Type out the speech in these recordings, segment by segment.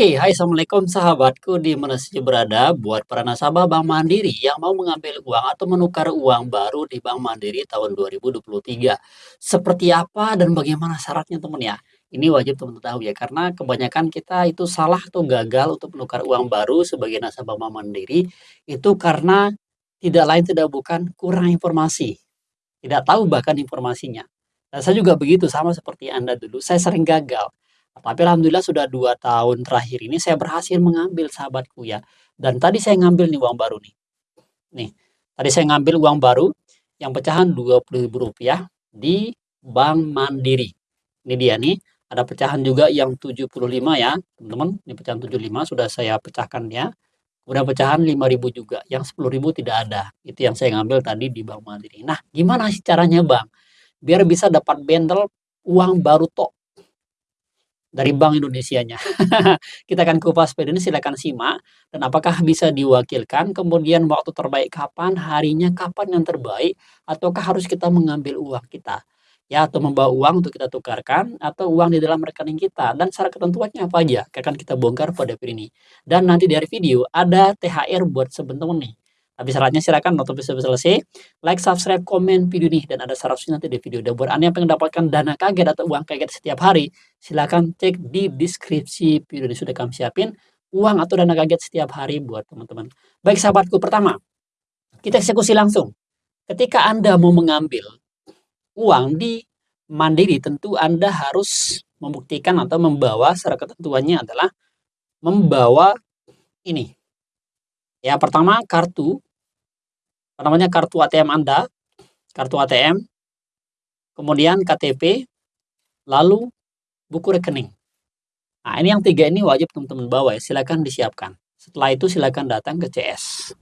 Oke, hai assalamualaikum sahabatku di mana saja berada. Buat para nasabah Bank Mandiri yang mau mengambil uang atau menukar uang baru di Bank Mandiri tahun 2023. Seperti apa dan bagaimana syaratnya teman ya? Ini wajib teman-teman tahu ya, karena kebanyakan kita itu salah atau gagal untuk menukar uang baru sebagai nasabah Bank Mandiri itu karena tidak lain tidak bukan kurang informasi. Tidak tahu bahkan informasinya. Dan saya juga begitu sama seperti Anda dulu. Saya sering gagal tapi alhamdulillah sudah dua tahun terakhir ini saya berhasil mengambil sahabatku ya. Dan tadi saya ngambil nih uang baru nih. Nih, tadi saya ngambil uang baru yang pecahan Rp20.000 di Bank Mandiri. Ini dia nih, ada pecahan juga yang 75 ya, teman-teman. Ini pecahan 75 sudah saya pecahkan ya. Kemudian pecahan 5.000 juga, yang 10.000 tidak ada. Itu yang saya ngambil tadi di Bank Mandiri. Nah, gimana sih caranya Bang? Biar bisa dapat bendel uang baru tok dari Bank Indonesianya. Kita akan kupas video ini silakan simak. Dan apakah bisa diwakilkan, kemudian waktu terbaik kapan, harinya kapan yang terbaik, ataukah harus kita mengambil uang kita? Ya atau membawa uang untuk kita tukarkan atau uang di dalam rekening kita. Dan syarat ketentuannya apa aja? Akan kita bongkar pada video ini. Dan nanti dari video ada THR buat sebentar nih tapi syaratnya silakan nonton video selesai, like, subscribe, komen video ini dan ada syarat nanti di video. Dan buat anda yang pengen dapatkan dana kaget atau uang kaget setiap hari, silakan cek di deskripsi video ini sudah kami siapin uang atau dana kaget setiap hari buat teman-teman. Baik sahabatku, pertama kita eksekusi langsung. Ketika anda mau mengambil uang di Mandiri, tentu anda harus membuktikan atau membawa syarat ketentuannya adalah membawa ini. Ya, pertama kartu namanya kartu ATM Anda, kartu ATM, kemudian KTP, lalu buku rekening. Nah, ini yang tiga ini wajib teman-teman bawa ya, silakan disiapkan. Setelah itu silakan datang ke CS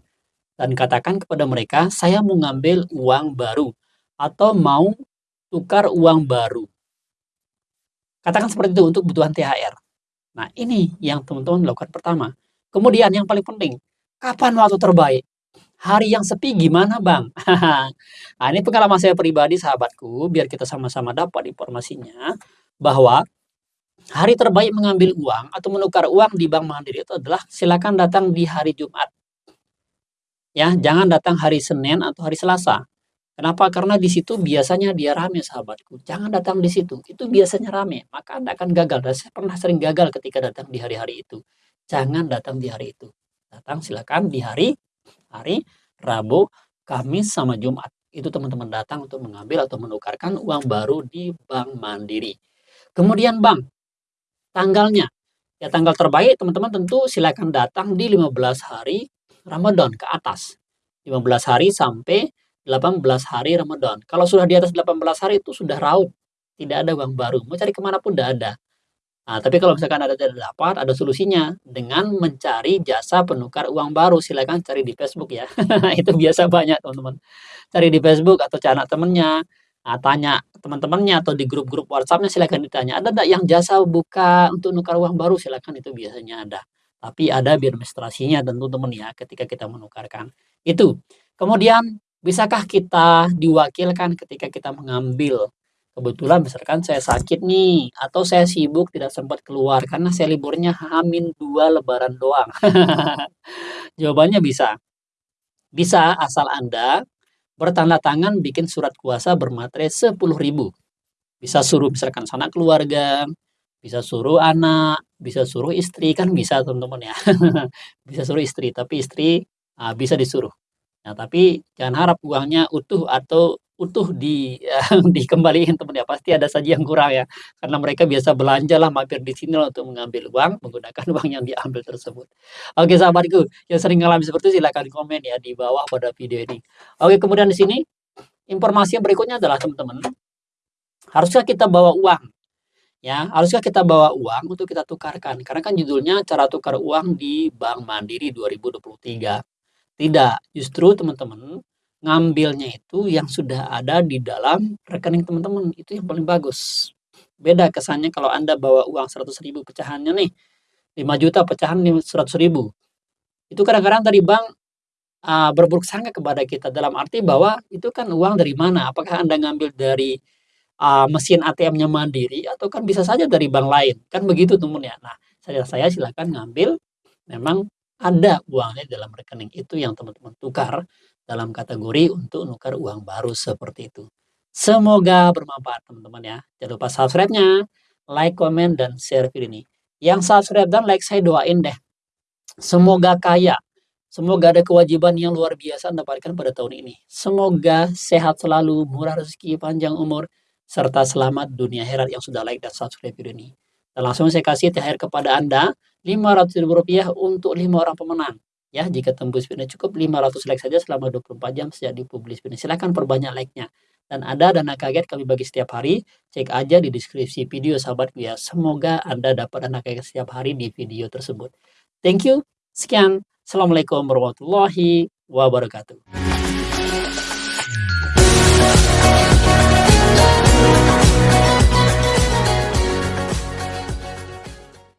dan katakan kepada mereka, saya mau ngambil uang baru atau mau tukar uang baru. Katakan seperti itu untuk kebutuhan THR. Nah, ini yang teman-teman lakukan pertama. Kemudian yang paling penting, kapan waktu terbaik? Hari yang sepi gimana Bang? nah ini pengalaman saya pribadi sahabatku, biar kita sama-sama dapat informasinya, bahwa hari terbaik mengambil uang atau menukar uang di Bank Mandiri itu adalah silakan datang di hari Jumat. Ya, jangan datang hari Senin atau hari Selasa. Kenapa? Karena di situ biasanya dia rame sahabatku. Jangan datang di situ. Itu biasanya rame. Maka Anda akan gagal. Dan saya pernah sering gagal ketika datang di hari-hari itu. Jangan datang di hari itu. Datang silakan di hari hari Rabu, Kamis, sama Jumat. Itu teman-teman datang untuk mengambil atau menukarkan uang baru di Bank Mandiri. Kemudian Bank, tanggalnya. Ya tanggal terbaik teman-teman tentu silakan datang di 15 hari Ramadan ke atas. 15 hari sampai 18 hari Ramadan. Kalau sudah di atas 18 hari itu sudah raut. Tidak ada uang baru. Mau cari ke mana pun tidak ada. Nah, tapi kalau misalkan ada tidak dapat, ada solusinya dengan mencari jasa penukar uang baru. Silakan cari di Facebook ya. itu biasa banyak teman-teman. Cari di Facebook atau cari temennya. Nah, tanya teman-temannya atau di grup-grup WhatsAppnya silakan ditanya. Ada tidak yang jasa buka untuk nukar uang baru? Silakan itu biasanya ada. Tapi ada administrasinya tentu teman ya ketika kita menukarkan. Itu. Kemudian bisakah kita diwakilkan ketika kita mengambil kebetulan misalkan saya sakit nih atau saya sibuk tidak sempat keluar karena saya liburnya hamin dua lebaran doang. Jawabannya bisa. Bisa asal anda bertanda tangan bikin surat kuasa bermaterai 10.000 bisa suruh misalkan sanak keluarga bisa suruh anak bisa suruh istri kan bisa teman-teman ya. Bisa suruh istri tapi istri nah, bisa disuruh nah tapi jangan harap uangnya utuh atau utuh di ya, dikembalikan teman ya. Pasti ada saja yang kurang ya. Karena mereka biasa belanja lah mampir di sini untuk mengambil uang menggunakan uang yang diambil tersebut. Oke sahabatku yang sering mengalami seperti itu silahkan komen ya di bawah pada video ini. Oke kemudian di sini informasi yang berikutnya adalah teman-teman haruskah kita bawa uang? Ya haruskah kita bawa uang untuk kita tukarkan? Karena kan judulnya cara tukar uang di Bank Mandiri 2023 tidak justru teman-teman ngambilnya itu yang sudah ada di dalam rekening teman-teman itu yang paling bagus. Beda kesannya kalau anda bawa uang 100 ribu pecahannya nih 5 juta pecahan 100 ribu. Itu kadang-kadang dari bank uh, berburuk sangka kepada kita dalam arti bahwa itu kan uang dari mana? Apakah anda ngambil dari uh, mesin ATM-nya mandiri atau kan bisa saja dari bank lain? Kan begitu teman ya. Nah saya saya silakan ngambil memang ada uangnya dalam rekening itu yang teman-teman tukar dalam kategori untuk nukar uang baru seperti itu. Semoga bermanfaat teman-teman ya. Jangan lupa subscribe-nya, like, komen, dan share video ini. Yang subscribe dan like saya doain deh. Semoga kaya. Semoga ada kewajiban yang luar biasa Anda dapatkan pada tahun ini. Semoga sehat selalu, murah rezeki, panjang umur, serta selamat dunia herat yang sudah like dan subscribe video ini. Langsung saya kasih THR kepada Anda, Rp500.000 untuk 5 orang pemenang. Ya, jika tembus video cukup 500 like saja selama 24 jam sejak dipublis video. Silahkan perbanyak like-nya. Dan ada dana kaget kami bagi setiap hari, cek aja di deskripsi video sahabat ya. Semoga Anda dapat dana kaget setiap hari di video tersebut. Thank you. Sekian. Assalamualaikum warahmatullahi wabarakatuh.